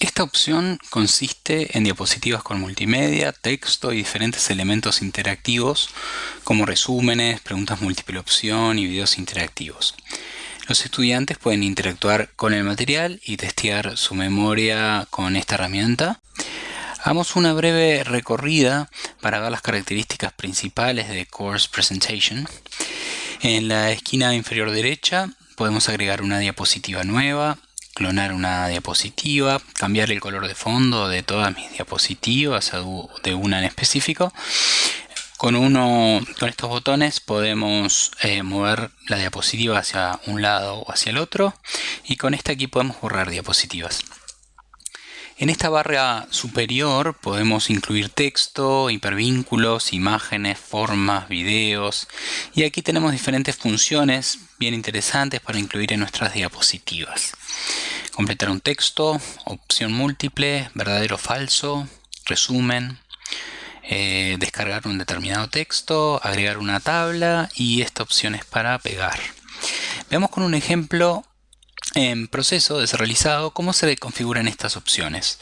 Esta opción consiste en diapositivas con multimedia, texto y diferentes elementos interactivos como resúmenes, preguntas múltiple opción y videos interactivos. Los estudiantes pueden interactuar con el material y testear su memoria con esta herramienta. Hagamos una breve recorrida para ver las características principales de Course Presentation. En la esquina inferior derecha podemos agregar una diapositiva nueva, clonar una diapositiva, cambiar el color de fondo de todas mis diapositivas, de una en específico. Con, uno, con estos botones podemos eh, mover la diapositiva hacia un lado o hacia el otro y con este aquí podemos borrar diapositivas. En esta barra superior podemos incluir texto, hipervínculos, imágenes, formas, videos y aquí tenemos diferentes funciones bien interesantes para incluir en nuestras diapositivas. Completar un texto, opción múltiple, verdadero o falso, resumen, eh, descargar un determinado texto, agregar una tabla y esta opción es para pegar. Veamos con un ejemplo en proceso de ser realizado cómo se configuran estas opciones.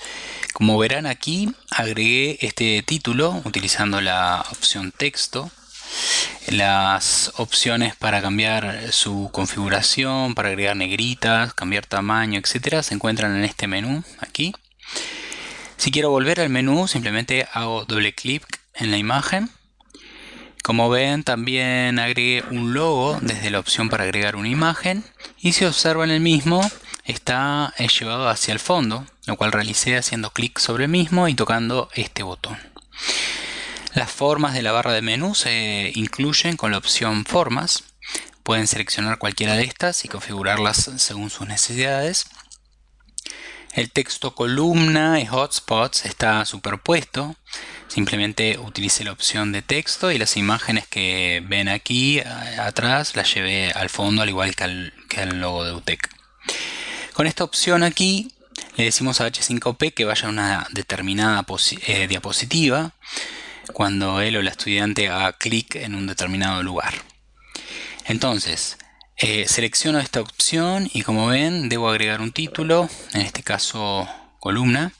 Como verán aquí agregué este título utilizando la opción texto las opciones para cambiar su configuración, para agregar negritas, cambiar tamaño, etcétera, se encuentran en este menú aquí. Si quiero volver al menú, simplemente hago doble clic en la imagen como ven también agregué un logo desde la opción para agregar una imagen y si observan el mismo está llevado hacia el fondo, lo cual realicé haciendo clic sobre el mismo y tocando este botón. Las formas de la barra de menú se incluyen con la opción formas. Pueden seleccionar cualquiera de estas y configurarlas según sus necesidades. El texto columna y hotspots está superpuesto Simplemente utilicé la opción de texto y las imágenes que ven aquí atrás las llevé al fondo al igual que al, logo de UTEC. Con esta opción aquí le decimos a H5P que vaya a una determinada eh, diapositiva cuando él o la estudiante haga clic en un determinado lugar. Entonces, eh, selecciono esta opción y como ven debo agregar un título, en este caso columna,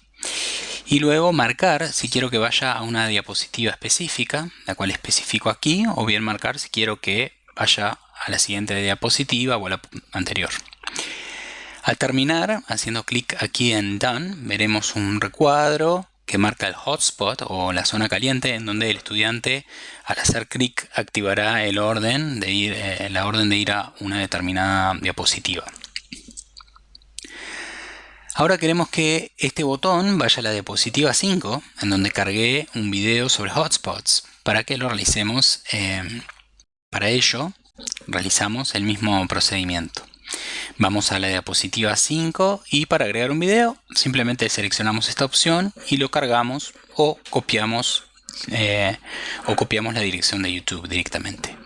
y luego marcar si quiero que vaya a una diapositiva específica, la cual especifico aquí, o bien marcar si quiero que vaya a la siguiente diapositiva o a la anterior. Al terminar, haciendo clic aquí en Done, veremos un recuadro que marca el hotspot o la zona caliente en donde el estudiante al hacer clic activará el orden de ir, eh, la orden de ir a una determinada diapositiva. Ahora queremos que este botón vaya a la diapositiva 5, en donde cargué un video sobre hotspots, para que lo realicemos. Em, para ello, realizamos el mismo procedimiento. Vamos a la diapositiva 5 y para agregar un video, simplemente seleccionamos esta opción y lo cargamos o copiamos, eh, o copiamos la dirección de YouTube directamente.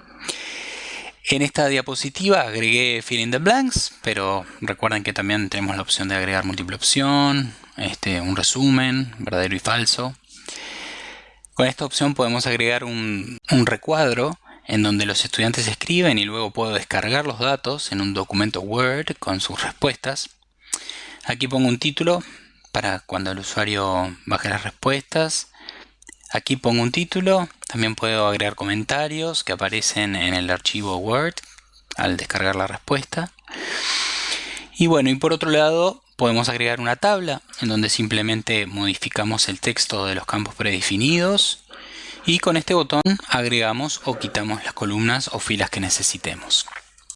En esta diapositiva agregué fill in the blanks, pero recuerden que también tenemos la opción de agregar múltiple opción, este, un resumen, verdadero y falso. Con esta opción podemos agregar un, un recuadro en donde los estudiantes escriben y luego puedo descargar los datos en un documento Word con sus respuestas. Aquí pongo un título para cuando el usuario baje las respuestas Aquí pongo un título, también puedo agregar comentarios que aparecen en el archivo Word al descargar la respuesta. Y bueno, y por otro lado podemos agregar una tabla en donde simplemente modificamos el texto de los campos predefinidos y con este botón agregamos o quitamos las columnas o filas que necesitemos.